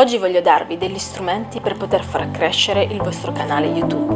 Oggi voglio darvi degli strumenti per poter far crescere il vostro canale YouTube.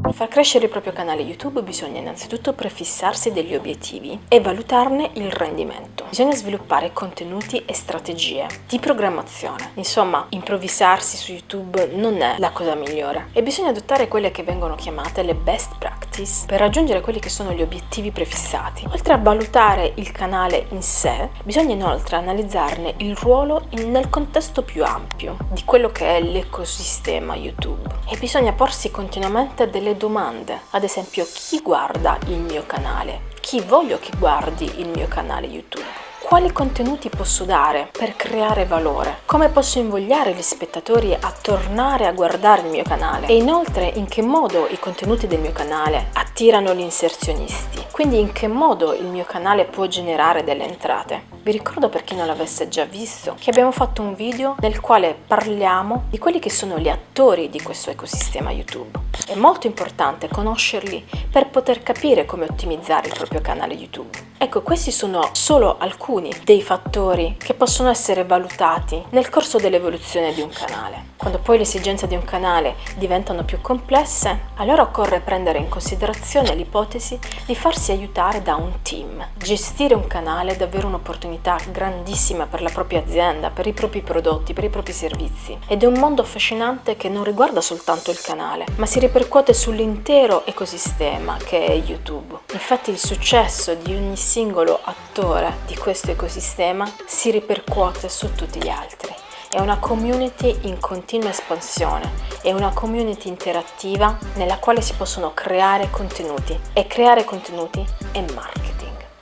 Per far crescere il proprio canale YouTube bisogna innanzitutto prefissarsi degli obiettivi e valutarne il rendimento. Bisogna sviluppare contenuti e strategie di programmazione. Insomma, improvvisarsi su YouTube non è la cosa migliore. E bisogna adottare quelle che vengono chiamate le best practice per raggiungere quelli che sono gli obiettivi prefissati. Oltre a valutare il canale in sé, bisogna inoltre analizzarne il ruolo nel contesto più ampio di quello che è l'ecosistema YouTube. E bisogna porsi continuamente delle domande, ad esempio chi guarda il mio canale, chi voglio che guardi il mio canale YouTube quali contenuti posso dare per creare valore, come posso invogliare gli spettatori a tornare a guardare il mio canale? E inoltre in che modo i contenuti del mio canale attirano gli inserzionisti, quindi in che modo il mio canale può generare delle entrate. Vi ricordo per chi non l'avesse già visto che abbiamo fatto un video nel quale parliamo di quelli che sono gli attori di questo ecosistema YouTube. È molto importante conoscerli per poter capire come ottimizzare il proprio canale YouTube. Ecco, questi sono solo alcuni dei fattori che possono essere valutati nel corso dell'evoluzione di un canale. Quando poi le esigenze di un canale diventano più complesse, allora occorre prendere in considerazione l'ipotesi di farsi aiutare da un team. Gestire un canale è davvero un'opportunità grandissima per la propria azienda, per i propri prodotti, per i propri servizi. Ed è un mondo affascinante che non riguarda soltanto il canale, ma si ripercuote sull'intero ecosistema che è YouTube. Infatti il successo di ogni singolo attore di questo ecosistema si ripercuote su tutti gli altri. È una community in continua espansione, è una community interattiva nella quale si possono creare contenuti e creare contenuti è marketing.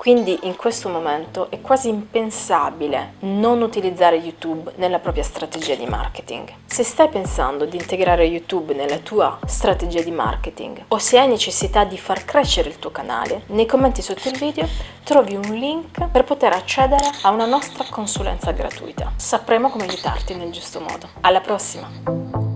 Quindi in questo momento è quasi impensabile non utilizzare YouTube nella propria strategia di marketing. Se stai pensando di integrare YouTube nella tua strategia di marketing o se hai necessità di far crescere il tuo canale, nei commenti sotto il video trovi un link per poter accedere a una nostra consulenza gratuita. Sapremo come aiutarti nel giusto modo. Alla prossima!